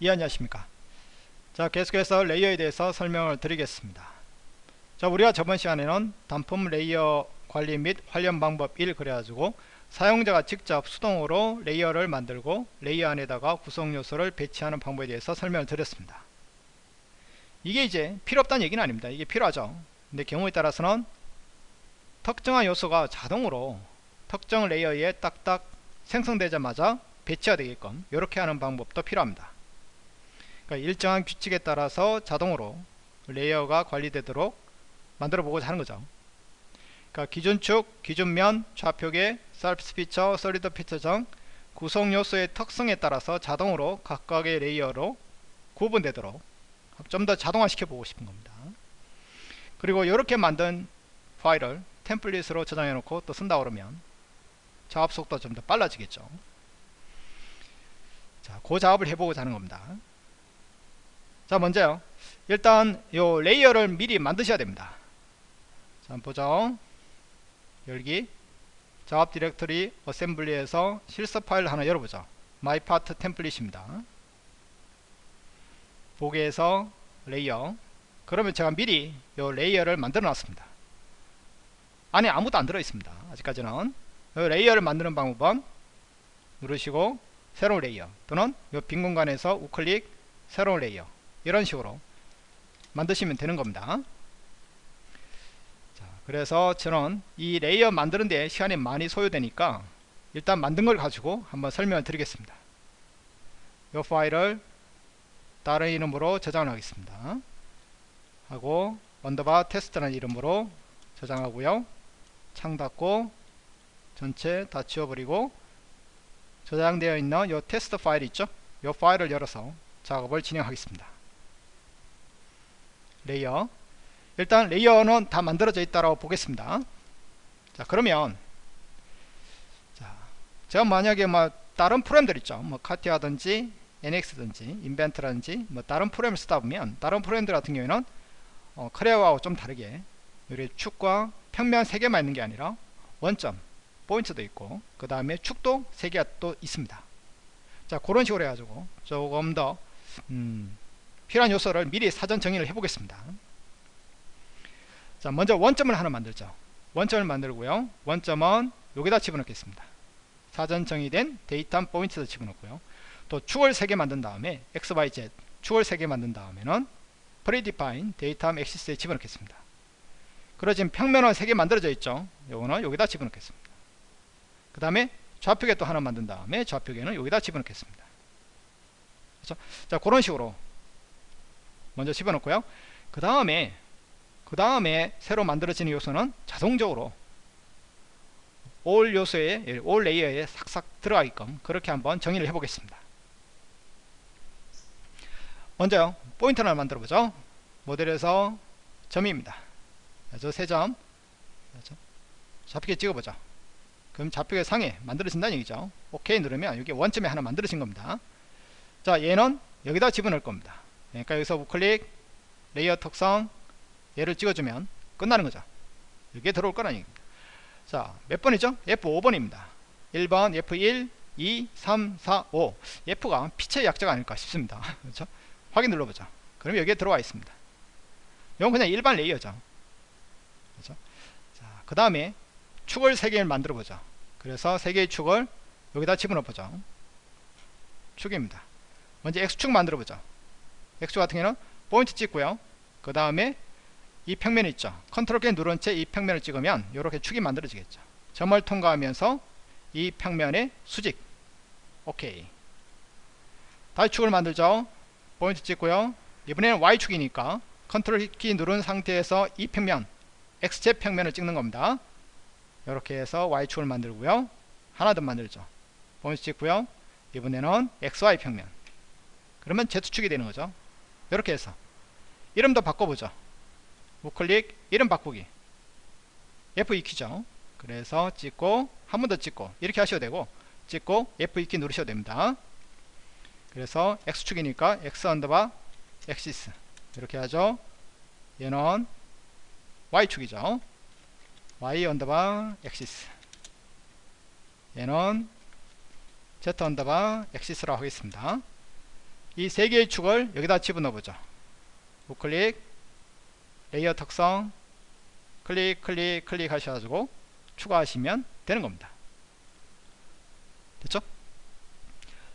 예 안녕하십니까? 자 계속해서 layer에 대해서 설명을 드리겠습니다. 자 우리가 저번 시간에는 단품 layer 관리 및 활용 방법 1 그래가지고 사용자가 직접 수동으로 layer를 만들고 layer 안에다가 구성 요소를 배치하는 방법에 대해서 설명을 드렸습니다. 이게 이제 필요 없다는 얘기는 아닙니다. 이게 필요하죠. 근데 경우에 따라서는 특정한 요소가 자동으로 특정 layer에 딱딱 생성되자마자 배치가 되게끔 이렇게 하는 방법도 필요합니다 그러니까 일정한 규칙에 따라서 자동으로 layer가 관리되도록 만들어 보고자 하는 거죠. 그러니까 기준 축, 기준 면, 좌표계, surface feature, solid feature 등 구성 요소의 특성에 따라서 자동으로 각각의 layer로 구분되도록 좀 더 자동화 시켜 보고 싶은 겁니다. 그리고 이렇게 만든 파일을 template으로 저장해 놓고 또 쓴다 그러면 작업 속도가 좀 더 빨라지겠죠. 자, 그 작업을 해보고자 하는 겁니다 자 먼저요. 일단 요 layer를 미리 만드셔야 됩니다. 자 보죠. 열기. 작업 directory assembly에서 실습 파일 하나 열어보죠. my part template입니다. 보기에서 layer. 그러면 제가 미리 요 layer를 만들어 놨습니다. 안에 아무도 안 들어 있습니다. 아직까지는. layer를 만드는 방법은 누르시고 새로운 layer 또는 요 빈 공간에서 우클릭 새로운 layer 이런 식으로 만드시면 되는 겁니다. 자, 그래서 저는 이 layer 만드는데 시간이 많이 소요되니까 일단 만든 걸 가지고 한번 설명을 드리겠습니다. 이 파일을 다른 이름으로 저장을 하겠습니다. 하고 underbar 테스트라는 이름으로 저장하고요. 창 닫고 전체 다 지워버리고 저장되어 있는 이 테스트 파일 있죠? 이 파일을 열어서 작업을 진행하겠습니다 layer. 일단 layer는 다 만들어져 있다고 보겠습니다. 자 그러면 자 제가 만약에 뭐 다른 프로그램들 있죠. 뭐 카티아든지 NX든지 인벤트라든지 뭐 다른 프로그램을 쓰다 보면 다른 프로그램들 같은 경우에는 어, 크레어하고 좀 다르게 여기 축과 평면 3개만 있는 게 아니라 원점 포인트도 있고 그 다음에 축도 3개가 또 있습니다. 자 그런 식으로 해가지고 조금 더 음, 필요한 요소를 미리 사전 정의를 해 보겠습니다. 자 먼저 원점을 하나 만들죠. 원점을 만들고요. 원점은 여기다 집어넣겠습니다. 사전 정의된 datum point도 집어넣고요. 또 축을 3개 만든 다음에 xyz 축을 3개 만든 다음에는 predefined datum axis에 집어넣겠습니다. 그리고 지금 평면은 3개 만들어져 있죠. 요거는 여기다 집어넣겠습니다. 그 다음에 좌표계 또 하나 만든 다음에 좌표계는 여기다 집어넣겠습니다. 그렇죠? 자 그런 식으로 먼저 집어넣고요. 그 다음에 그 다음에 새로 만들어지는 요소는 자동적으로 올 요소에 올 레이어에 싹싹 들어가게끔 그렇게 한번 정의를 해 보겠습니다. 먼저 포인트 하나 만들어 보죠. 모델에서 점입니다. 저 세점. 좌표계 찍어보죠. 그럼 좌표계 상에 만들어진다는 얘기죠. 오케이 누르면 여기 원점에 하나 만들어진 겁니다. 자 얘는 여기다 집어넣을 겁니다 그러니까 여기서 우클릭 레이어 특성 얘를 찍어주면 끝나는 거죠. 여기에 들어올 거라는 얘기입니다. 자 몇 번이죠? F5번입니다. 1번 F1 2 3 4 5 F가 피처의 약자가 아닐까 싶습니다. 그렇죠? 확인 눌러보죠. 그럼 여기에 들어와 있습니다. 이건 그냥 일반 레이어죠. 그렇죠? 자 그 다음에 축을 3개를 만들어 보죠. 그래서 3개의 축을 여기다 집어넣어 보죠. 축입니다. 먼저 X축 만들어 보죠 X축 같은 경우는 포인트 찍고요. 그 다음에 이 평면 있죠. 컨트롤 키 누른 채 이 평면을 찍으면 이렇게 축이 만들어지겠죠. 점을 통과하면서 이 평면의 수직. 오케이 다시 축을 만들죠. 포인트 찍고요. 이번에는 Y축이니까 컨트롤 키 누른 상태에서 이 평면 XZ 평면을 찍는 겁니다. 이렇게 해서 Y축을 만들고요. 하나 더 만들죠. 포인트 찍고요. 이번에는 XY 평면. 그러면 Z축이 되는 거죠 이렇게 해서. 이름도 바꿔보죠. 우클릭 이름 바꾸기. F2키죠. 그래서 찍고 한 번 더 찍고 이렇게 하셔도 되고 찍고 F2키 누르셔도 됩니다. 그래서 X축이니까 X 언더바 axis 이렇게 하죠. 얘는 Y축이죠. Y 언더바 axis 얘는 Z 언더바 axis라고 하겠습니다 이 세 개의 축을 여기다 집어넣어 보죠. 우클릭 레이어 특성 클릭 클릭 클릭 하셔가지고 추가하시면 되는 겁니다. 됐죠?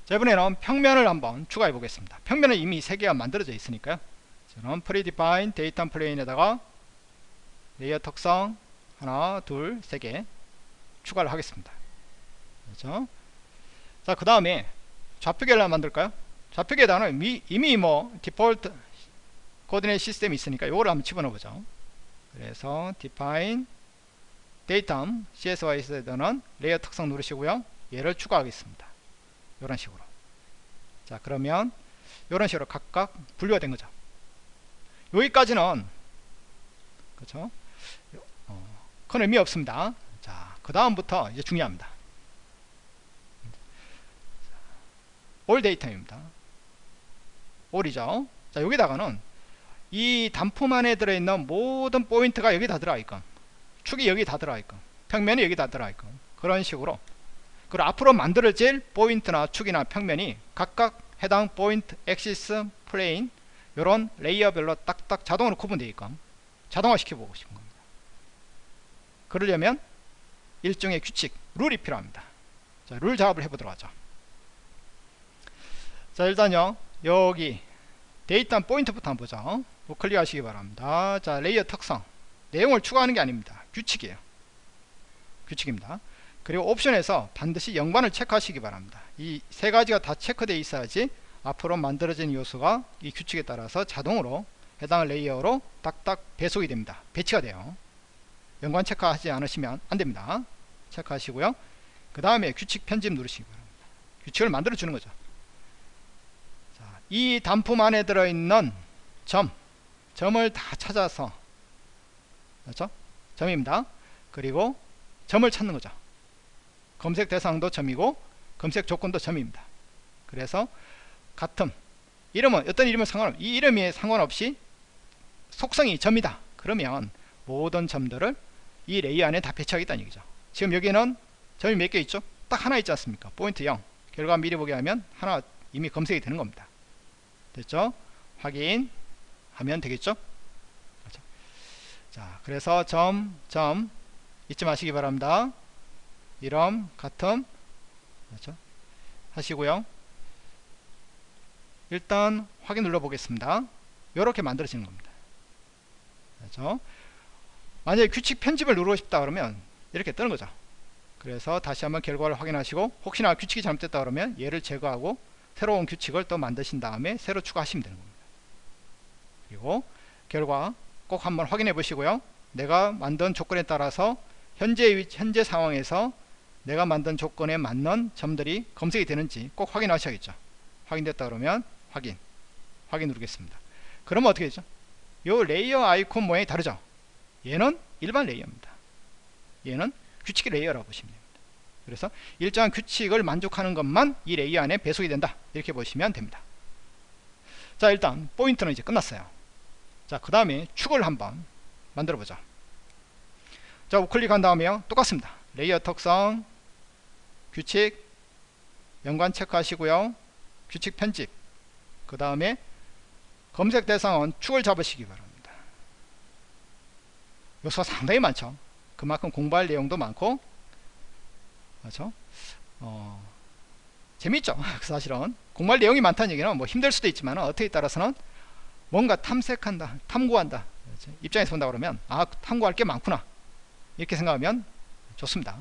자 이번에는 평면을 한번 추가해 보겠습니다. 평면은 이미 세 개가 만들어져 있으니까요. 저는 predefined datum plane에다가 레이어 특성 하나 둘 세 개 추가를 하겠습니다. 그렇죠? 자 그 다음에 좌표계를 만들까요 좌표계에다가는 이미 뭐 default coordinate system이 있으니까 이거를 한번 집어넣어 보죠. 그래서 predefined datum CSYS에서는 레이어 특성 누르시고요. 얘를 추가하겠습니다. 이런 식으로. 자 그러면 이런 식으로 각각 분류가 된 거죠. 여기까지는 그렇죠? 어, 큰 의미 없습니다. 자그 다음부터 이제 중요합니다. 올 데이터입니다 올이죠. 자 여기다가는 이 단품 안에 들어있는 모든 포인트가 여기 다 들어가 있건 축이 여기 다 들어가 있건 평면이 여기 다 들어가 있건 그런 식으로 그리고 앞으로 만들어질 포인트나 축이나 평면이 각각 해당 포인트, axis, plane 이런 레이어별로 딱딱 자동으로 구분되어 있건 자동화 시켜보고 싶은 겁니다. 그러려면 일종의 규칙, 룰이 필요합니다. 자, 룰 작업을 해보도록 하죠. 자 일단요 여기 datum point부터 한번 보죠 우클릭 하시기 바랍니다. 자 레이어 특성. 내용을 추가하는 게 아닙니다. 규칙이에요. 규칙입니다. 그리고 옵션에서 반드시 연관을 체크하시기 바랍니다. 이 세 가지가 다 체크되어 있어야지 앞으로 만들어진 요소가 이 규칙에 따라서 자동으로 해당 레이어로 딱딱 배속이 됩니다. 배치가 돼요. 연관 체크하지 않으시면 안됩니다. 체크하시고요. 그 다음에 규칙 편집 누르시기 바랍니다. 규칙을 만들어 주는 거죠. 자, 이 단품 안에 들어있는 점 점을 다 찾아서 그렇죠? 점입니다. 그리고 점을 찾는 거죠. 검색 대상도 점이고 검색 조건도 점입니다. 그래서 같음 이름은 어떤 이름은 상관없 이 이름에 상관없이 속성이 점이다. 그러면 모든 점들을 이 레이어 안에 다 배치하겠다는 얘기죠. 지금 여기는 점이 몇 개 있죠? 딱 하나 있지 않습니까? 포인트 0 결과 미리 보게 하면 하나 이미 검색이 되는 겁니다. 됐죠? 확인 하면 되겠죠 그렇죠? 자 그래서 점 점 잊지 마시기 바랍니다 이름 같음 그렇죠? 하시고요 일단 확인 눌러 보겠습니다 이렇게 만들어지는 겁니다 그렇죠? 만약에 규칙 편집을 누르고 싶다 그러면 이렇게 뜨는 거죠 그래서 다시 한번 결과를 확인하시고 혹시나 규칙이 잘못됐다 그러면 얘를 제거하고 새로운 규칙을 또 만드신 다음에 새로 추가하시면 되는 겁니다. 그리고 결과 꼭 한번 확인해 보시고요. 내가 만든 조건에 따라서 현재 현재 상황에서 내가 만든 조건에 맞는 점들이 검색이 되는지 꼭 확인하셔야겠죠. 확인됐다 그러면 확인 확인 누르겠습니다. 그러면 어떻게 되죠? 요 레이어 아이콘 모양이 다르죠? 얘는 일반 레이어입니다. 얘는 규칙 레이어라고 보시면 됩니다 그래서 일정한 규칙을 만족하는 것만 이 레이어 안에 배속이 된다 이렇게 보시면 됩니다 자 일단 포인트는 이제 끝났어요 자, 그 다음에 축을 한번 만들어 보자. 자, 우클릭한 다음에요. 똑같습니다. 레이어 특성, 규칙, 연관 체크하시고요. 규칙 편집. 그 다음에 검색 대상은 축을 잡으시기 바랍니다. 요소가 상당히 많죠. 그만큼 공부할 내용도 많고, 그렇죠? 어, 재밌죠. 사실은. 공부할 내용이 많다는 얘기는 뭐 힘들 수도 있지만 어떻게 따라서는 뭔가 탐색한다 탐구한다. 입장에서 본다 그러면 아 탐구할 게 많구나. 이렇게 생각하면 좋습니다.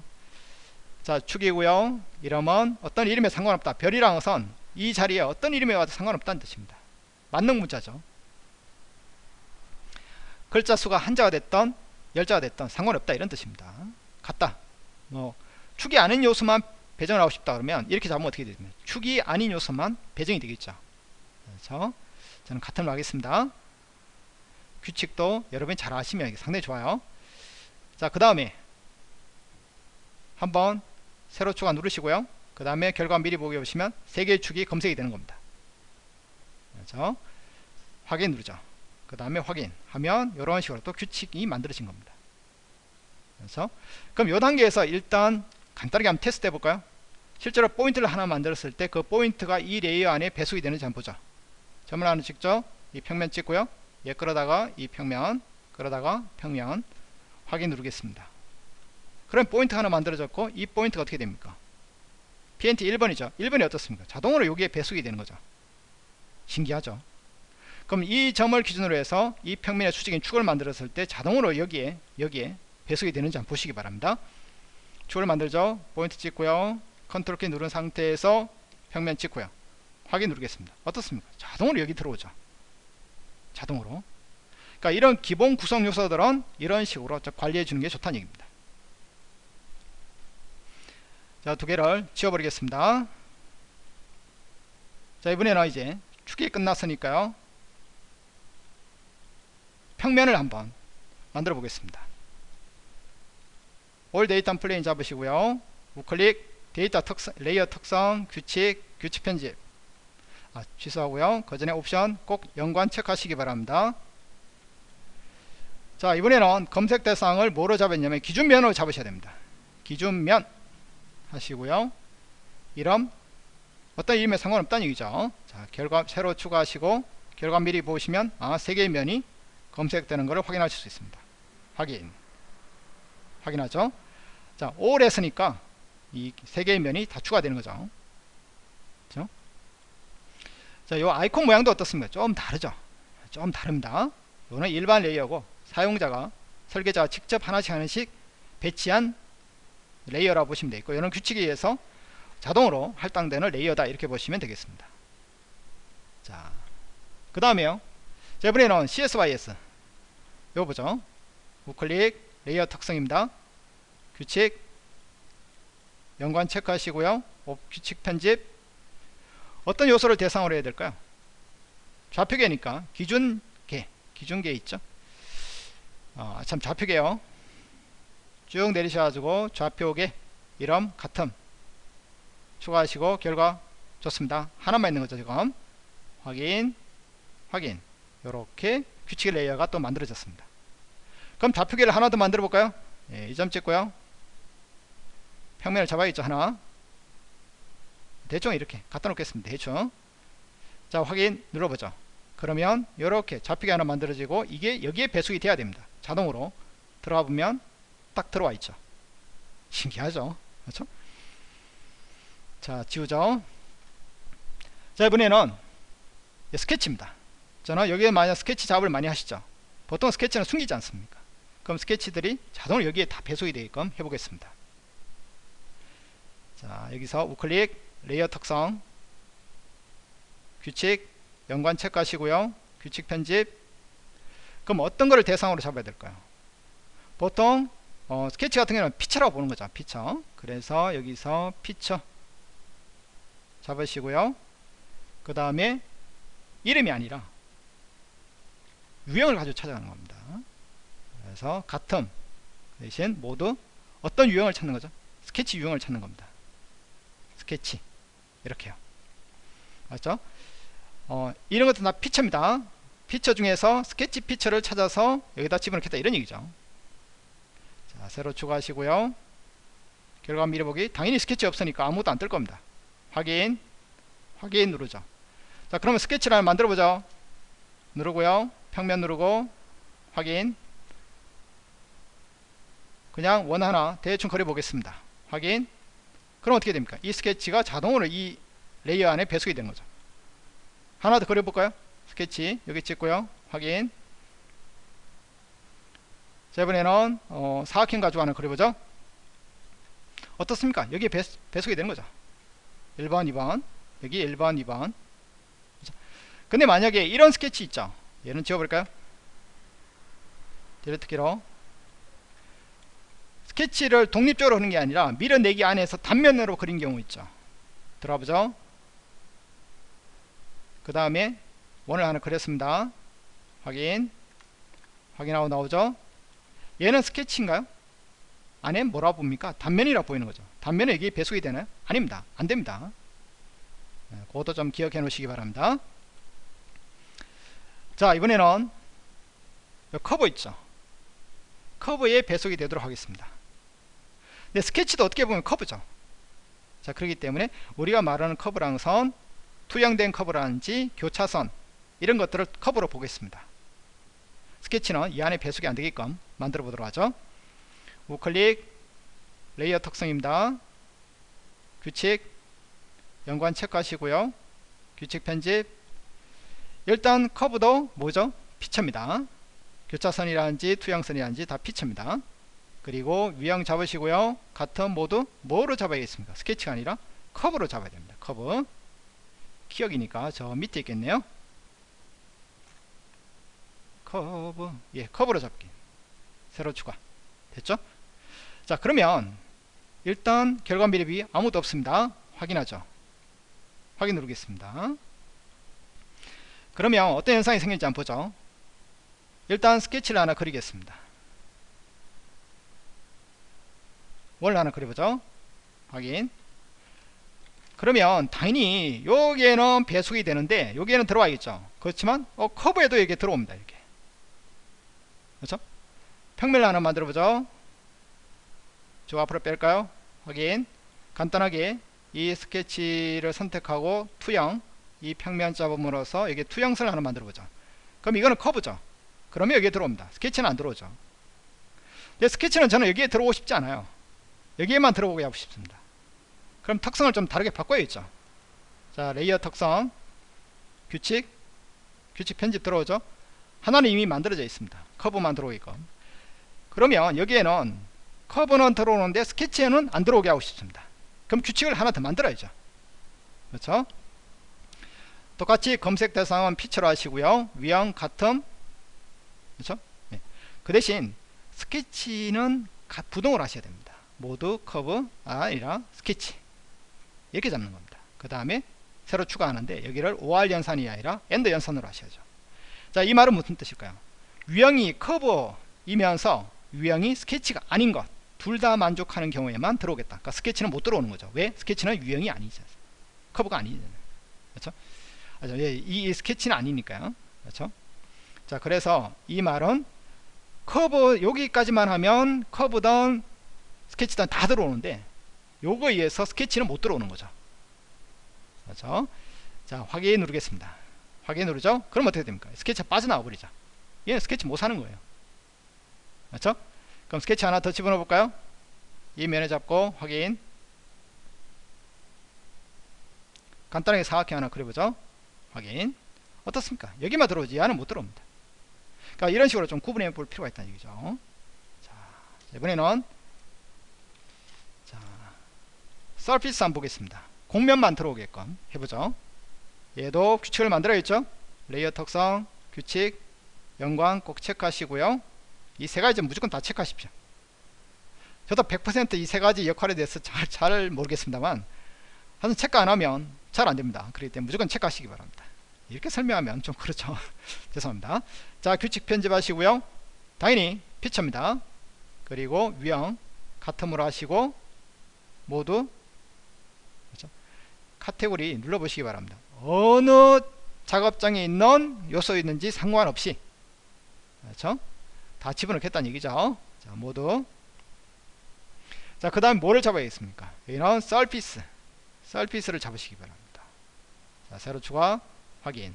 자 축이고요 이름은 어떤 이름에 상관없다. 별이랑 선이 자리에 어떤 이름에 와도 상관없다는 뜻입니다. 만능 문자죠. 글자 수가 한자가 됐던 열자가 됐던 상관없다. 이런 뜻입니다. 같다. 뭐 축이 아닌 요소만 배정을 하고 싶다 그러면 이렇게 잡으면 어떻게 되냐면 축이 아닌 요소만 배정이 되겠죠 그렇죠 저는 같은 걸 하겠습니다. 규칙도 여러분이 잘 아시면 상당히 좋아요. 자, 그 다음에 한번 세로 추가 누르시고요. 그 다음에 결과 미리 보기 보시면 세 개의 축이 검색이 되는 겁니다. 그렇죠? 확인 누르죠. 그 다음에 확인하면 이런 식으로 또 규칙이 만들어진 겁니다. 그래서 그럼 이 단계에서 일단 간단하게 한번 테스트 해볼까요? 실제로 포인트를 하나 만들었을 때 그 포인트가 이 레이어 안에 배속이 되는지 한번 보죠. 점을 하나 찍죠 이 평면 찍고요. 얘 끌어다가 이 평면 끌어다가 평면 확인 누르겠습니다. 그럼 포인트 하나 만들어졌고 이 포인트가 어떻게 됩니까? PNT 1번이죠. 1번이 어떻습니까? 자동으로 여기에 배속이 되는 거죠. 신기하죠? 그럼 이 점을 기준으로 해서 이 평면의 수직인 축을 만들었을 때 자동으로 여기에 여기에 배속이 되는지 한번 보시기 바랍니다 축을 만들죠. 포인트 찍고요. 컨트롤 키 누른 상태에서 평면 찍고요. 확인 누르겠습니다. 어떻습니까? 자동으로 여기 들어오죠. 자동으로. 그러니까 이런 기본 구성 요소들은 이런 식으로 관리해 주는 게 좋다는 얘기입니다. 자 두 개를 지워버리겠습니다. 자 이번에는 이제 축이 끝났으니까요. 평면을 한번 만들어 보겠습니다 all datum plane 잡으시고요. 우클릭 데이터 특성, layer 특성 규칙 규칙 편집. 아, 취소하고요. 그 전에 옵션 꼭 연관 체크하시기 바랍니다. 자 이번에는 검색 대상을 뭐로 잡았냐면 기준면으로 잡으셔야 됩니다. 기준면 하시고요. 이름 어떤 이름에 상관없다는 얘기죠. 자 결과 새로 추가하시고 결과 미리 보시면 아 세 개의 면이 검색되는 것을 확인하실 수 있습니다. 확인 확인하죠 자 all 했으니까 이 세 개의 면이 다 추가되는 거죠 그죠 자, 요 아이콘 모양도 어떻습니까? 좀 다르죠? 좀 다릅니다. 이거는 일반 layer고 사용자가 설계자가 직접 하나씩 하나씩 배치한 layer라고 보시면 되겠고 이런 규칙에 의해서 자동으로 할당되는 layer다 이렇게 보시면 되겠습니다. 자, 그 다음에요. 자, 이번에는 CSYS 이거 보죠. 우클릭 레이어 특성입니다. 규칙 연관 체크하시고요. 규칙 편집. 어떤 요소를 대상으로 해야 될까요? 좌표계니까 기준계 기준계 있죠? 어, 참 좌표계요. 쭉 내리셔가지고 좌표계 이름 같음 추가하시고 결과 좋습니다. 하나만 있는 거죠 지금. 확인 확인. 이렇게 규칙 레이어가 또 만들어졌습니다 그럼 좌표계를 하나 더 만들어 볼까요? 예, 이점 찍고요. 평면을 잡아야겠죠 하나. 대충 이렇게 갖다 놓겠습니다 대충. 자 확인 눌러보죠. 그러면 이렇게 좌표가 하나 만들어지고 이게 여기에 배속이 돼야 됩니다. 자동으로. 들어가 보면 딱 들어와 있죠. 신기하죠? 그렇죠? 자 지우죠? 자 이번에는 스케치입니다. 저는 여기에 만약 스케치 작업을 많이 하시죠? 보통 스케치는 숨기지 않습니까 그럼 스케치들이 자동으로 여기에 다 배속이 되게끔 해보겠습니다. 자 여기서 우클릭 layer 특성 규칙 연관 체크하시고요. 규칙 편집. 그럼 어떤 거를 대상으로 잡아야 될까요? 보통 어, 스케치 같은 경우는 feature라고 보는 거죠 피처. 그래서 여기서 피처 잡으시고요. 그 다음에 이름이 아니라 유형을 가지고 찾아가는 겁니다 그래서 같음 대신 모두 어떤 유형을 찾는 거죠? 스케치 유형을 찾는 겁니다. 스케치. 이렇게요. 맞죠? 어, 이런 것도 다 feature입니다. 피처 중에서 스케치 feature를 찾아서 여기다 집어넣겠다. 이런 얘기죠. 자 새로 추가하시고요. 결과 미리 보기. 당연히 스케치 없으니까 아무것도 안 뜰 겁니다. 확인. 확인 누르죠. 자 그러면 스케치를 만들어 보죠. 누르고요. 평면 누르고 확인 그냥 원 하나 대충 그려 보겠습니다 확인 그럼 어떻게 됩니까? 이 스케치가 자동으로 이 layer 안에 배속이 되는 거죠. 하나 더 그려볼까요? 스케치 여기 찍고요. 확인. 자 이번에는 어, 사각형 가지고 하나 그려보죠. 어떻습니까? 여기에 배, 배속이 되는 거죠. 1번, 2번 여기 1번, 2번 근데 만약에 이런 스케치 있죠. 얘는 지워볼까요? 딜리트 키로 스케치를 독립적으로 하는 게 아니라 밀어내기 안에서 단면으로 그린 경우 있죠. 들어가 보죠? 그 다음에 원을 하나 그렸습니다. 확인. 확인하고 나오죠? 얘는 스케치인가요? 안에 뭐라 봅니까? 단면이라 보이는 거죠. 단면에 이게 배속이 되나요? 아닙니다. 안됩니다. 네, 그것도 좀 기억해 놓으시기 바랍니다. 자 이번에는 커브 있죠? 커브에 배속이 되도록 하겠습니다 근데 스케치도 어떻게 보면 커브죠. 자 그렇기 때문에 우리가 말하는 커브랑 선 투영된 커브라든지 교차선 이런 것들을 커브로 보겠습니다. 스케치는 이 안에 배속이 안 되게끔 만들어 보도록 하죠. 우클릭 layer 특성입니다. 규칙 연관 체크하시고요. 규칙 편집. 일단 커브도 뭐죠? feature입니다. 교차선이라든지 투영선이라든지 다 feature입니다 그리고 유형 잡으시고요. 같음 모두 뭐로 잡아야겠습니까? 스케치가 아니라 커브로 잡아야 됩니다. 커브 키읔이니까 저 밑에 있겠네요. 커브 예 커브로 잡기. 새로 추가. 됐죠? 자 그러면 일단 결과 미리 보기 아무도 없습니다. 확인하죠? 확인 누르겠습니다. 그러면 어떤 현상이 생길지 한번 보죠. 일단 스케치를 하나 그리겠습니다 뭘 하나 그려보죠? 확인. 그러면 당연히 여기에는 배속이 되는데 여기에는 들어와 있죠? 그렇지만 어, 커브에도 이게 들어옵니다 이렇게. 그렇죠? 평면을 하나 만들어 보죠? 저 앞으로 뺄까요? 확인. 간단하게 이 스케치를 선택하고 투영. 이 평면 잡음으로써 여기 투영선을 하나 만들어 보죠. 그럼 이거는 커브죠? 그러면 여기에 들어옵니다. 스케치는 안 들어오죠. 근데 스케치는 저는 여기에 들어오고 싶지 않아요 여기에만 들어오게 하고 싶습니다. 그럼 특성을 좀 다르게 바꿔야겠죠 자 layer 특성 규칙 규칙 편집 들어오죠? 하나는 이미 만들어져 있습니다. 커브만 들어오게끔. 그러면 여기에는 커브는 들어오는데 스케치에는 안 들어오게 하고 싶습니다. 그럼 규칙을 하나 더 만들어야죠. 그렇죠? 똑같이 검색 대상은 feature로 하시고요. 유형 같음. 그렇죠? 네. 그 대신 스케치는 부등을 하셔야 됩니다 모두 커브 아니라 스케치. 이렇게 잡는 겁니다. 그 다음에 새로 추가하는데 여기를 OR 연산이 아니라 AND 연산으로 하셔야죠. 자 이 말은 무슨 뜻일까요? 유형이 커브이면서 유형이 스케치가 아닌 것 둘 다 만족하는 경우에만 들어오겠다. 그러니까 스케치는 못 들어오는 거죠. 왜? 스케치는 유형이 아니잖아요 커브가 아니잖아요 그렇죠? 아, 예, 이, 이 스케치는 아니니까요. 그렇죠? 자 그래서 이 말은 커브 여기까지만 하면 커브든 스케치든 다 들어오는데 요거에 의해서 스케치는 못 들어오는 거죠. 그렇죠? 자 확인 누르겠습니다. 확인 누르죠? 그럼 어떻게 됩니까? 스케치가 빠져나와 버리죠. 얘는 스케치 못 사는 거예요. 그렇죠? 그럼 스케치 하나 더 집어넣어 볼까요? 이 면에 잡고 확인. 간단하게 사각형 하나 그려보죠. 확인. 어떻습니까? 여기만 들어오지 얘는 못 들어옵니다. 그러니까 이런 식으로 좀 구분해 볼 필요가 있다는 얘기죠. 자 이번에는 서피스 한번 보겠습니다. 공면만 들어오게끔 해보죠. 얘도 규칙을 만들어야겠죠? layer 특성 규칙 연관 꼭 체크하시고요. 이 세 가지 무조건 다 체크하십시오. 저도 100%이 세 가지 역할에 대해서 잘, 잘 모르겠습니다만 하여튼 체크 안 하면 잘 안됩니다. 그렇기 때문에 무조건 체크하시기 바랍니다. 이렇게 설명하면 좀 그렇죠. 죄송합니다. 자 규칙 편집하시고요. 당연히 feature입니다. 그리고 유형 같음으로 하시고 모두 카테고리 눌러보시기 바랍니다. 어느 작업장에 있는 요소 있는지 상관없이 그렇죠? 다 집어넣겠다는 얘기죠. 자, 모두 자, 그 다음 뭐를 잡아야겠습니까? 여기는 서피스 서피스를 잡으시기 바랍니다. 자, 세로 추가 확인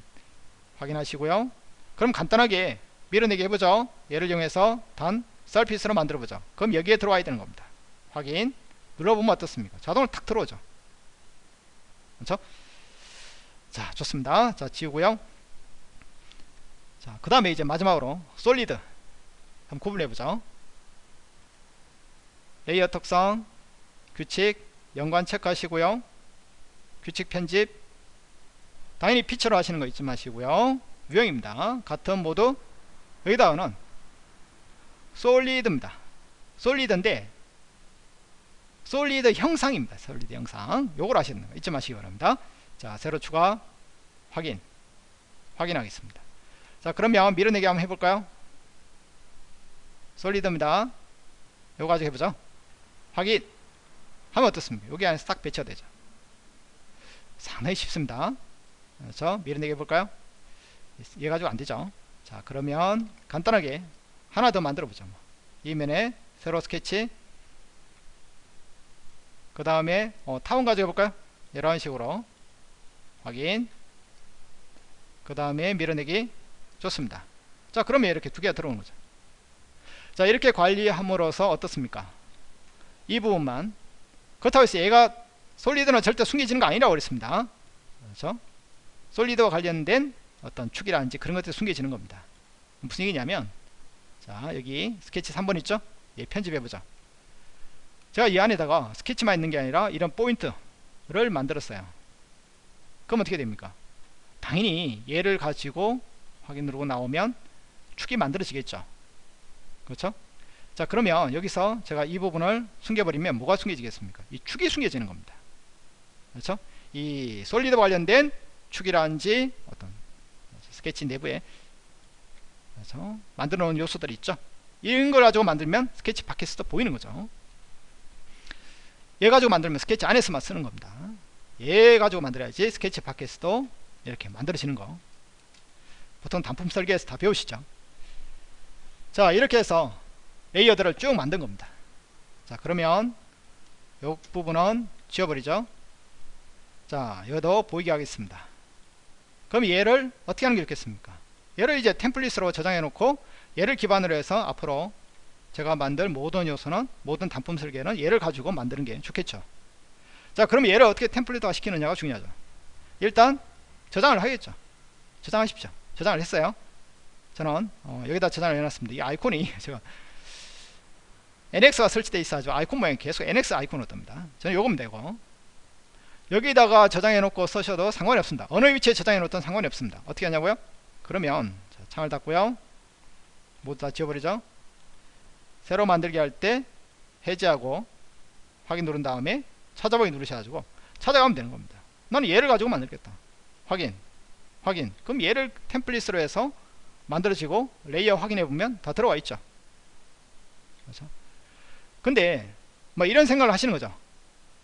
확인하시고요. 그럼 간단하게 밀어내기 해보죠. 얘를 이용해서 단 서피스로 만들어보죠. 그럼 여기에 들어와야 되는 겁니다. 확인 눌러보면 어떻습니까? 자동으로 탁 들어오죠. 그렇죠? 자 좋습니다. 자 지우고요. 자 그 다음에 이제 마지막으로 solid 한번 구분해 보죠. layer 특성 규칙 연관 체크하시고요. 규칙 편집. 당연히 feature로 하시는 거 잊지 마시고요. 유형입니다. 같은 모드 여기다가는 solid입니다. solid인데 solid 형상입니다. solid 형상. 요걸 하시는 거 잊지 마시기 바랍니다. 자, 새로 추가 확인. 확인하겠습니다. 자, 그러면 밀어내기 한번 해볼까요? solid입니다. 요거 가지고 해보죠. 확인. 하면 어떻습니까? 여기 안에 딱 배치가 되죠. 상당히 쉽습니다. 그렇죠? 밀어내기 해볼까요? 얘 가지고 안되죠. 자, 그러면 간단하게 하나 더 만들어 보죠. 이 면에 세로 스케치 그 다음에 어, 타운 가져가 볼까요? 이런 식으로. 확인. 그 다음에 밀어내기. 좋습니다. 자 그러면 이렇게 두 개가 들어오는 거죠. 자 이렇게 관리함으로써 어떻습니까? 이 부분만. 그렇다고 해서 얘가 솔리드는 절대 숨겨지는 거 아니라고 그랬습니다. 그렇죠? 솔리드와 관련된 어떤 축이라든지 그런 것들이 숨겨지는 겁니다. 무슨 얘기냐면 자 여기 스케치 3번 있죠? 예, 편집해보자 제가 이 안에다가 스케치만 있는 게 아니라 이런 포인트를 만들었어요. 그럼 어떻게 됩니까? 당연히 얘를 가지고 확인 누르고 나오면 축이 만들어지겠죠. 그렇죠? 자 그러면 여기서 제가 이 부분을 숨겨버리면 뭐가 숨겨지겠습니까? 이 축이 숨겨지는 겁니다. 그렇죠? 이 solid 관련된 축이라든지 어떤 스케치 내부에 그래서 만들어 놓은 요소들이 있죠. 이런 걸 가지고 만들면 스케치 밖에서도 보이는 거죠 얘 가지고 만들면 스케치 안에서만 쓰는 겁니다. 얘 가지고 만들어야지 스케치 밖에서도 이렇게 만들어지는 거. 보통 단품 설계에서 다 배우시죠? 자 이렇게 해서 레이어들을 쭉 만든 겁니다. 자 그러면 이 부분은 지워버리죠? 자 이것도 보이게 하겠습니다. 그럼 얘를 어떻게 하는 게 좋겠습니까? 얘를 이제 템플릿으로 저장해 놓고 얘를 기반으로 해서 앞으로 제가 만들 모든 요소는 모든 단품 설계는 얘를 가지고 만드는 게 좋겠죠. 자 그럼 얘를 어떻게 템플릿화 시키느냐가 중요하죠. 일단 저장을 하겠죠. 저장하십시오. 저장을 했어요. 저는 어, 여기다 저장을 해놨습니다. 이 아이콘이 제가 NX가 설치되어 있어가지고 아이콘 모양이 계속 NX 아이콘으로 뜹니다. 저는 요거면 되고 여기다가 저장해 놓고 쓰셔도 상관이 없습니다. 어느 위치에 저장해 놓든 상관이 없습니다. 어떻게 하냐고요? 그러면 자, 창을 닫고요. 모두 다 지워버리죠 새로 만들기 할 때 해제하고 확인 누른 다음에 찾아보기 누르셔가지고 찾아가면 되는 겁니다. 나는 얘를 가지고 만들겠다. 확인 확인. 그럼 얘를 template으로 해서 만들어지고 layer 확인해 보면 다 들어와 있죠. 그렇죠? 근데 뭐 이런 생각을 하시는 거죠.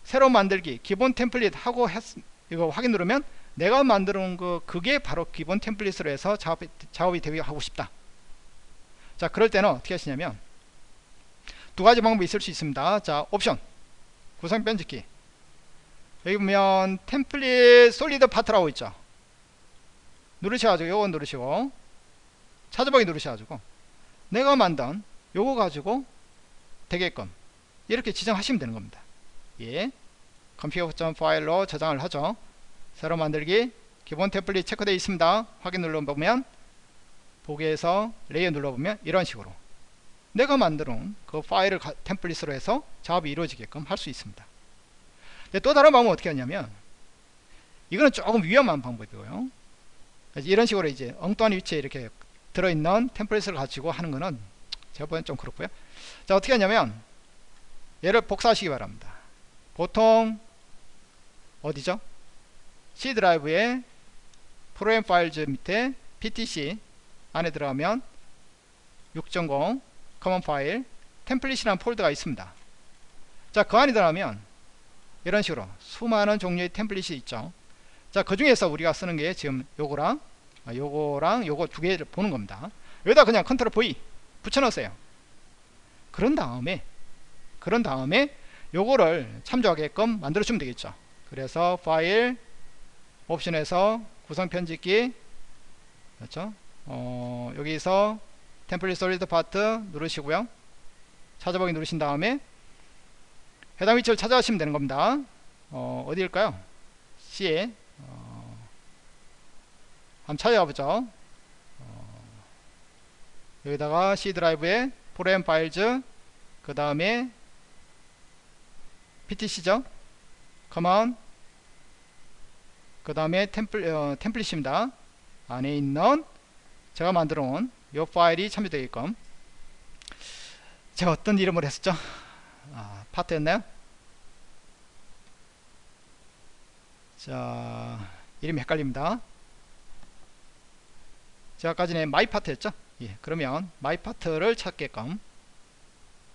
새로 만들기 기본 template 하고 했, 이거 확인 누르면 내가 만들어 놓은 거 그게 바로 기본 template으로 해서 작업이, 작업이 되게 하고 싶다. 자 그럴 때는 어떻게 하시냐면 두 가지 방법이 있을 수 있습니다. 자 옵션. 구성 편집기. 여기 보면 template solid part라고 있죠. 누르셔가지고 요거 누르시고 찾아보기 누르셔가지고 내가 만든 요거 가지고 되게끔 이렇게 지정하시면 되는 겁니다. 예. 컴퓨터 파일로 저장을 하죠. 새로 만들기 기본 template 체크되어 있습니다. 확인 눌러보면 보기에서 layer 눌러보면 이런 식으로 내가 만들어놓은 그 파일을 가, template으로 해서 작업이 이루어지게끔 할 수 있습니다. 또 다른 방법은 어떻게 하냐면 이거는 조금 위험한 방법이고요. 이런 식으로 이제 엉뚱한 위치에 이렇게 들어있는 template을 가지고 하는 거는 제가 보기엔 좀 그렇고요. 자 어떻게 하냐면 얘를 복사하시기 바랍니다. 보통 어디죠? C 드라이브에 Program Files 밑에 PTC 안에 들어가면 6.0 Common File template이라는 폴더가 있습니다. 자 그 안에 들어가면 이런 식으로 수많은 종류의 template이 있죠. 자 그 중에서 우리가 쓰는 게 지금 요거랑 아, 요거랑 요거 두 개를 보는 겁니다. 여기다 그냥 Ctrl V 붙여 넣으세요. 그런 다음에 그런 다음에 요거를 참조하게끔 만들어 주면 되겠죠. 그래서 파일 옵션에서 구성 편집기 그렇죠? 어, 여기서 template solid part 누르시고요. 찾아보기 누르신 다음에 해당 위치를 찾아가시면 되는 겁니다. 어, 어디일까요? C에 어, 한번 찾아가 보죠. 어, 여기다가 C 드라이브에 Program Files 그 다음에 PTC죠? Common 그 다음에 temp, 어, template입니다. 안에 있는 제가 만들어 놓은 이 파일이 참조되게끔. 제가 어떤 이름을 했었죠? 아, 파트였나요? 자 이름이 헷갈립니다. 제가 아까 전에 my part였죠? 예, 그러면 my part를 찾게끔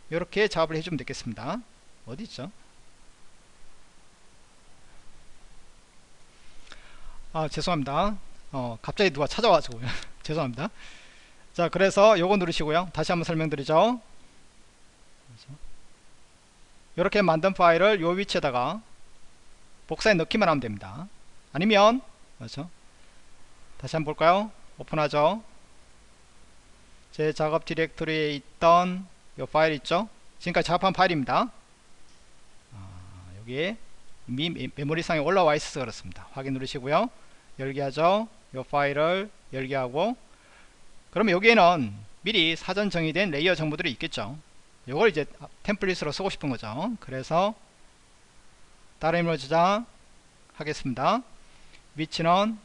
이렇게 작업을 해주면 되겠습니다. 어디 있죠? 아 죄송합니다. 어, 갑자기 누가 찾아와가지고 죄송합니다 자 그래서 요거 누르시고요. 다시 한번 설명드리죠. 이렇게 만든 파일을 요 위치에다가 복사해 넣기만 하면 됩니다. 아니면 그렇죠? 다시 한번 볼까요? 오픈하죠. 제 작업 디렉토리에 있던 이 파일 있죠? 지금까지 작업한 파일입니다. 아, 여기에 이미 메모리상에 올라와 있어서 그렇습니다. 확인 누르시고요. 열기 하죠. 이 파일을 열기 하고 그러면 여기에는 미리 사전 정의된 layer 정보들이 있겠죠. 이걸 이제 template으로 쓰고 싶은 거죠. 그래서 다른 이름으로 저장 하겠습니다. 위치는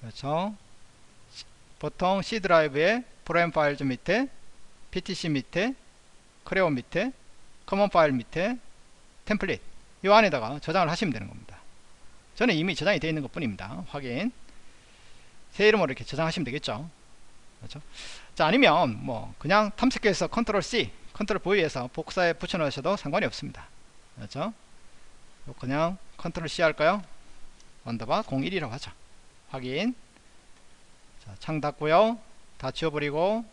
그렇죠. 보통 C 드라이브에 Program Files 밑에 PTC 밑에 Creo 밑에 Common File 밑에 template 이 안에다가 저장을 하시면 되는 겁니다. 저는 이미 저장이 되어 있는 것 뿐입니다. 확인 새 이름으로 이렇게 저장하시면 되겠죠. 그렇죠? 자 아니면 뭐 그냥 탐색해서 Ctrl C Ctrl V에서 복사해 붙여 넣으셔도 상관이 없습니다. 그렇죠? 그냥 컨트롤 C 할까요? underbar 01이라고 하죠. 확인. 자, 창 닫고요. 다 지워버리고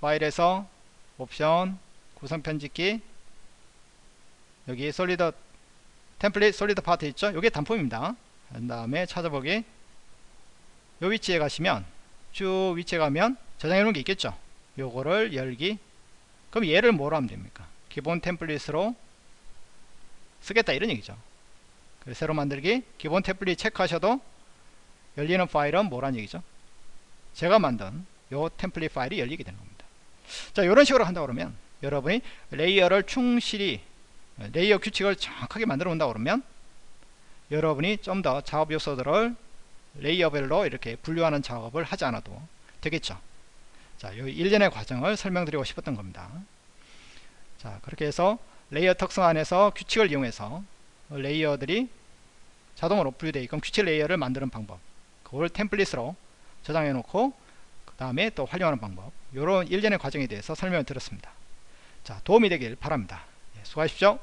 파일에서 옵션 구성 편집기. 여기 solid template solid part 있죠? 이게 단품입니다. 그 다음에 찾아보기 요 위치에 가시면 쭉 위치에 가면 저장해 놓은 게 있겠죠? 요거를 열기. 그럼 얘를 뭐로 하면 됩니까? 기본 template으로 쓰겠다 이런 얘기죠. 새로 만들기 기본 template 체크하셔도 열리는 파일은 뭐란 얘기죠? 제가 만든 요 template 파일이 열리게 되는 겁니다. 자 이런 식으로 한다 그러면 여러분이 layer를 충실히 layer 규칙을 정확하게 만들어 온다 그러면 여러분이 좀 더 작업 요소들을 layer별로 이렇게 분류하는 작업을 하지 않아도 되겠죠. 자, 이 일련의 과정을 설명드리고 싶었던 겁니다. 자 그렇게 해서 layer 특성 안에서 규칙을 이용해서 layer들이 자동으로 분류되어 있는 규칙 layer를 만드는 방법 그걸 template으로 저장해 놓고 그 다음에 또 활용하는 방법 이런 일련의 과정에 대해서 설명을 드렸습니다. 자 도움이 되길 바랍니다. 예, 수고하십시오